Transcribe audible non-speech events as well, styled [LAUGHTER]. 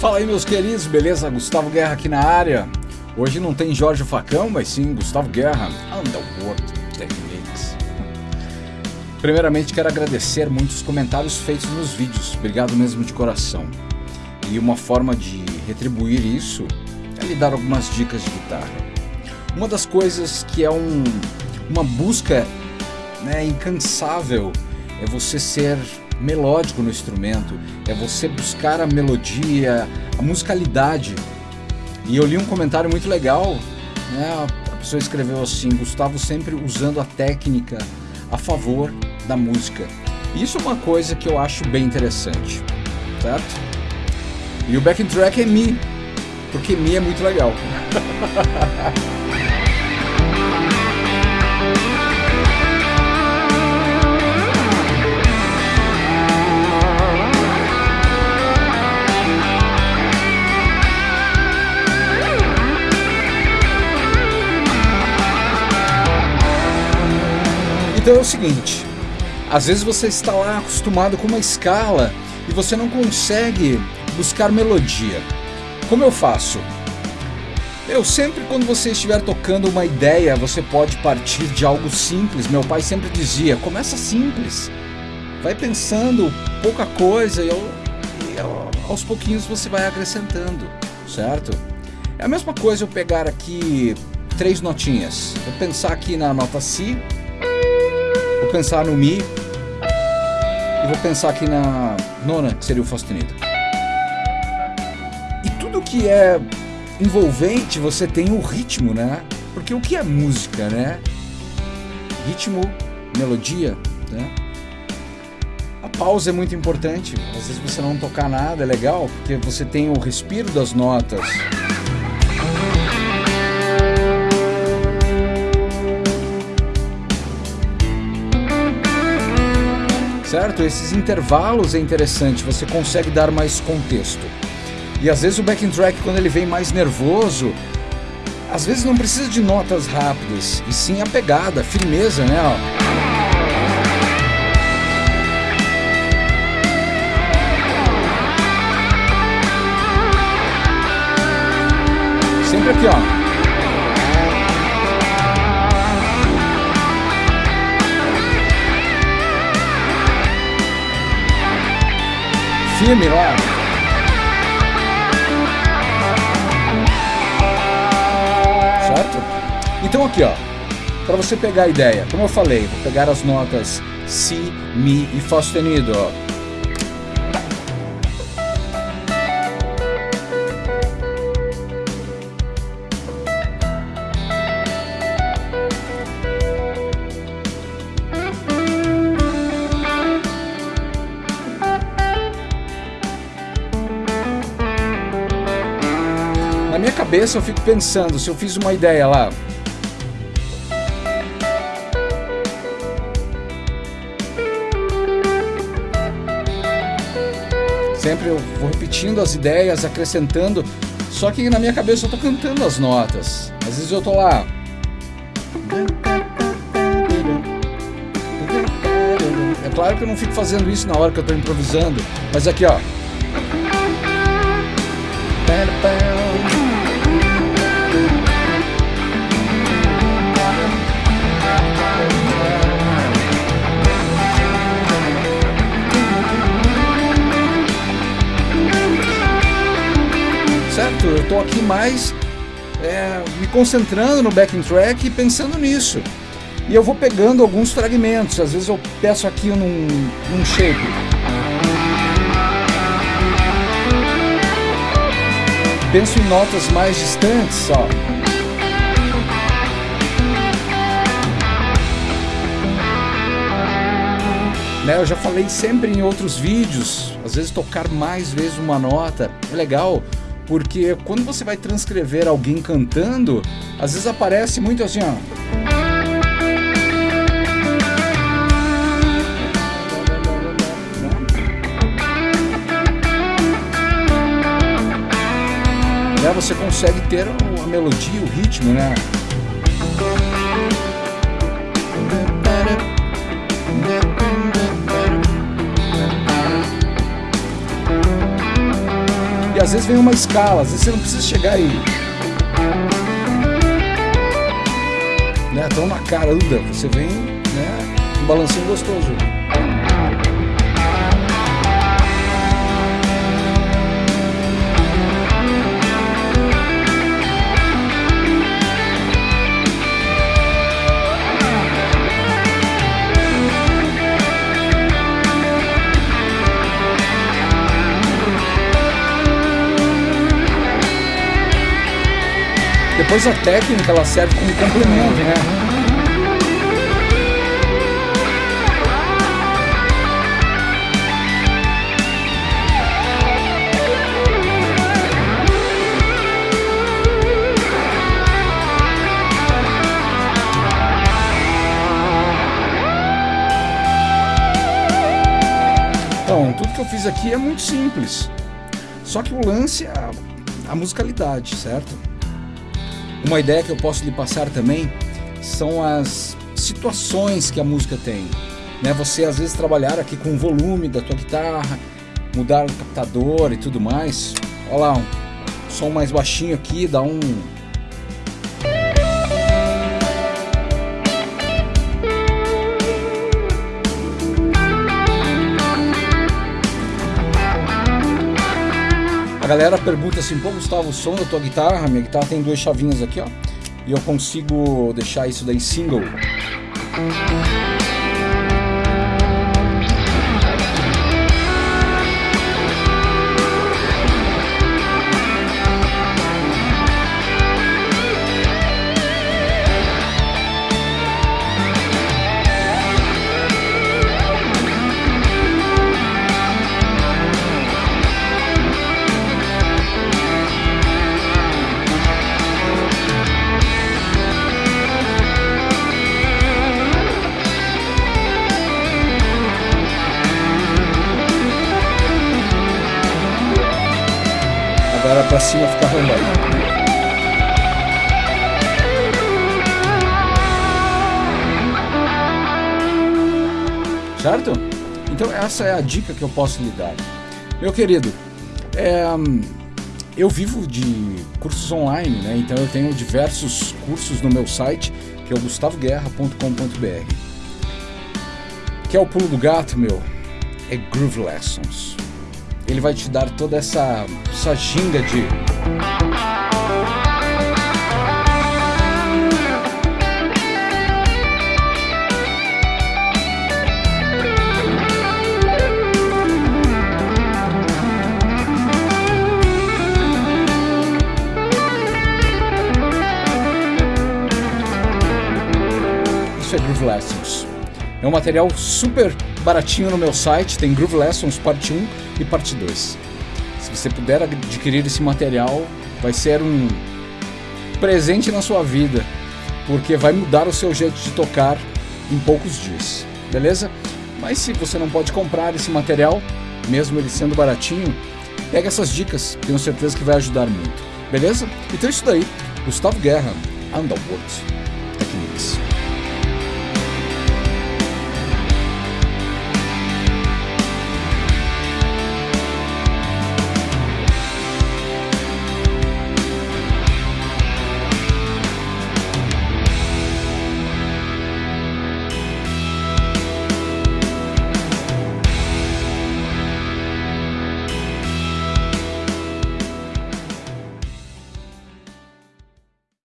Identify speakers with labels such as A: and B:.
A: Fala aí, meus queridos, beleza? Gustavo Guerra aqui na área. Hoje não tem Jorge Facão, mas sim Gustavo Guerra, Underworld Techniques. Primeiramente, quero agradecer muitos comentários feitos nos vídeos. Obrigado mesmo de coração. E uma forma de retribuir isso é lhe dar algumas dicas de guitarra. Uma das coisas que é um, uma busca né, incansável é você ser melódico no instrumento, é você buscar a melodia, a musicalidade. E eu li um comentário muito legal, né? a pessoa escreveu assim, Gustavo sempre usando a técnica a favor da música. Isso é uma coisa que eu acho bem interessante, certo? E o backing track é Mi, porque Mi é muito legal. [LAUGHS] Então é o seguinte, às vezes você está lá acostumado com uma escala e você não consegue buscar melodia. Como eu faço? Eu sempre quando você estiver tocando uma ideia, você pode partir de algo simples. Meu pai sempre dizia, começa simples. Vai pensando pouca coisa e, e aos pouquinhos você vai acrescentando, certo? É a mesma coisa eu pegar aqui três notinhas. Vou pensar aqui na nota Si, Vou pensar no Mi e vou pensar aqui na nona, que seria o Fá sustenido. E tudo que é envolvente, você tem o ritmo, né? Porque o que é música, né? Ritmo, melodia, né? A pausa é muito importante. Às vezes você não tocar nada é legal, porque você tem o respiro das notas. Certo? Esses intervalos é interessante, você consegue dar mais contexto. E às vezes o backing track, quando ele vem mais nervoso, às vezes não precisa de notas rápidas, e sim a pegada, a firmeza, né? Ó. Sempre aqui, ó. Firme lá. Certo? Então aqui, ó, para você pegar a ideia, como eu falei, vou pegar as notas Si, Mi e Fá sustenido, ó. Cabeça eu fico pensando, se eu fiz uma ideia lá, sempre eu vou repetindo as ideias, acrescentando, só que na minha cabeça eu tô cantando as notas. Às vezes eu tô lá. É claro que eu não fico fazendo isso na hora que eu tô improvisando, mas aqui ó. Estou aqui mais é, me concentrando no backing track e pensando nisso. E eu vou pegando alguns fragmentos, às vezes eu peço aqui num, num shape. Penso em notas mais distantes, ó. Né, eu já falei sempre em outros vídeos, às vezes tocar mais vezes uma nota é legal, porque quando você vai transcrever alguém cantando, às vezes aparece muito assim, ó. Né? Você consegue ter a melodia, o ritmo, né? Às às vezes vem uma escala, às vezes você não precisa chegar aí. Né, tão na caramba, você vem, né, um balancinho gostoso. Depois a técnica ela serve como complemento, né? Então, tudo que eu fiz aqui é muito simples. Só que o lance é a, a musicalidade, certo? Uma ideia que eu posso lhe passar também são as situações que a música tem. Né? Você às vezes trabalhar aqui com o volume da tua guitarra, mudar o captador e tudo mais. Olha lá, um som mais baixinho aqui, dá um galera pergunta assim, pô Gustavo, o som da tua guitarra, minha guitarra tem duas chavinhas aqui, ó, e eu consigo deixar isso daí single. Cima fica arrombado. Certo? Então essa é a dica que eu posso lhe dar. Meu querido, é, eu vivo de cursos online, né? Então eu tenho diversos cursos no meu site, que é o gustavoguerra.com.br. Que é o pulo do gato, meu? É Groove Lessons ele vai te dar toda essa, essa ginga de Isso é Groove Lessons. É um material super baratinho no meu site, tem Groove Lessons parte 1 e parte 2. Se você puder adquirir esse material, vai ser um presente na sua vida, porque vai mudar o seu jeito de tocar em poucos dias, beleza? Mas se você não pode comprar esse material, mesmo ele sendo baratinho, pega essas dicas, tenho certeza que vai ajudar muito, beleza? Então é isso daí, Gustavo Guerra, Underworld.